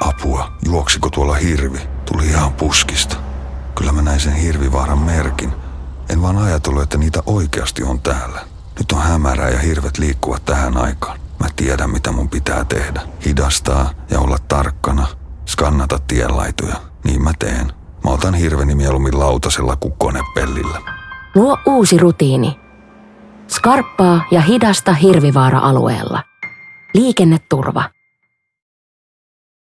Apua, juoksiko tuolla hirvi? Tuli ihan puskista. Kyllä mä näin sen hirvivaaran merkin. En vaan ajatellut, että niitä oikeasti on täällä. Nyt on hämärää ja hirvet liikkuvat tähän aikaan. Mä tiedän, mitä mun pitää tehdä. Hidastaa ja olla tarkkana. Skannata tienlaituja. Niin mä teen. Mä otan hirveni mieluummin lautasella kuin konepellillä. Luo uusi rutiini. Skarppaa ja hidasta hirvivaara-alueella. Liikenneturva.